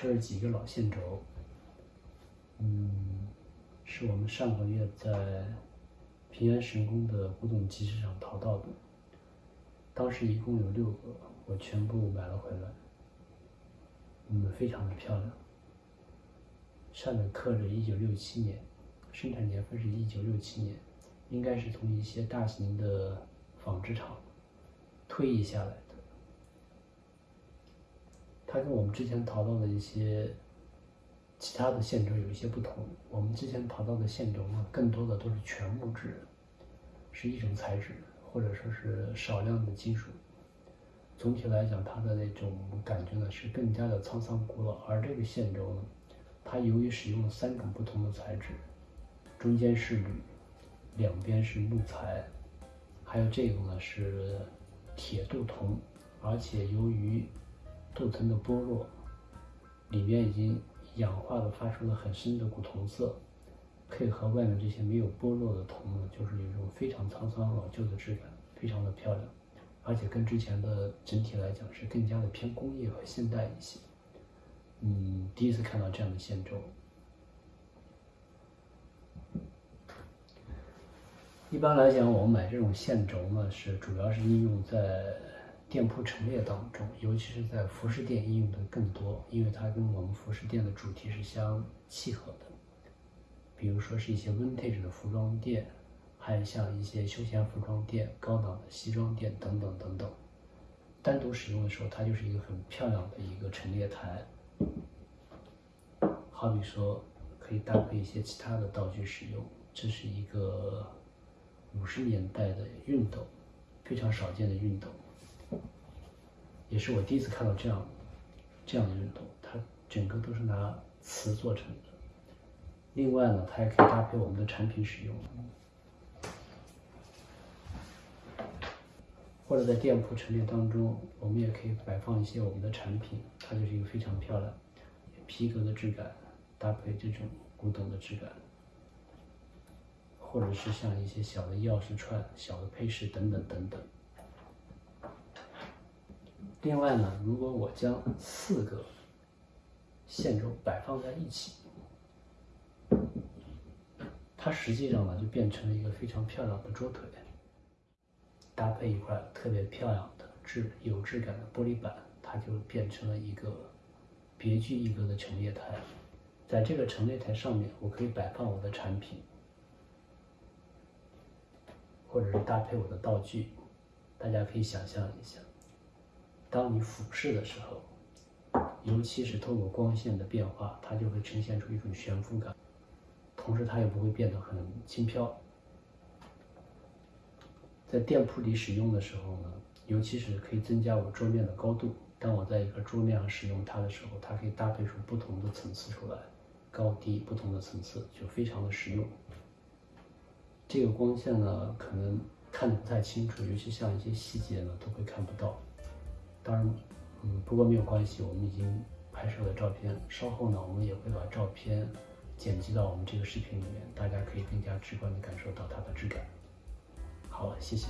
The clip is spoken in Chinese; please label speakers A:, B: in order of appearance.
A: 这是几个老线轴，嗯，是我们上个月在平安神宫的古董集市上淘到的。当时一共有六个，我全部买了回来，嗯，非常的漂亮。上面刻着一九六七年，生产年份是一九六七年，应该是从一些大型的纺织厂退役下来。它跟我们之前淘到的一些其他的线轴有一些不同。我们之前淘到的线轴呢，更多的都是全木质，是一种材质，或者说是少量的金属。总体来讲，它的那种感觉呢是更加的沧桑古老。而这个线轴呢，它由于使用了三种不同的材质，中间是铝，两边是木材，还有这个呢是铁镀铜，而且由于镀层的剥落，里面已经氧化的发出了很深的古铜色，配合外面这些没有剥落的铜呢，就是一种非常沧桑老旧的质感，非常的漂亮，而且跟之前的整体来讲是更加的偏工业和现代一些。嗯，第一次看到这样的线轴。一般来讲，我们买这种线轴呢，是主要是应用在。店铺陈列当中，尤其是在服饰店应用的更多，因为它跟我们服饰店的主题是相契合的。比如说是一些 vintage 的服装店，还有像一些休闲服装店、高档的西装店等等等等。单独使用的时候，它就是一个很漂亮的一个陈列台。好比说，可以搭配一些其他的道具使用。这是一个五十年代的熨斗，非常少见的熨斗。也是我第一次看到这样这样的运动，它整个都是拿瓷做成的。另外呢，它也可以搭配我们的产品使用，或者在店铺陈列当中，我们也可以摆放一些我们的产品，它就是一个非常漂亮皮革的质感，搭配这种古董的质感，或者是像一些小的钥匙串、小的配饰等等等等。另外呢，如果我将四个线轴摆放在一起，它实际上呢就变成了一个非常漂亮的桌腿，搭配一块特别漂亮的质有质感的玻璃板，它就变成了一个别具一格的陈列台。在这个陈列台上面，我可以摆放我的产品，或者是搭配我的道具。大家可以想象一下。当你俯视的时候，尤其是透过光线的变化，它就会呈现出一种悬浮感，同时它也不会变得很轻飘。在店铺里使用的时候呢，尤其是可以增加我桌面的高度。当我在一个桌面上使用它的时候，它可以搭配出不同的层次出来，高低不同的层次就非常的实用。这个光线呢，可能看得不太清楚，尤其像一些细节呢，都会看不到。当然，嗯，不过没有关系，我们已经拍摄了照片。稍后呢，我们也会把照片剪辑到我们这个视频里面，大家可以更加直观的感受到它的质感。好，谢谢。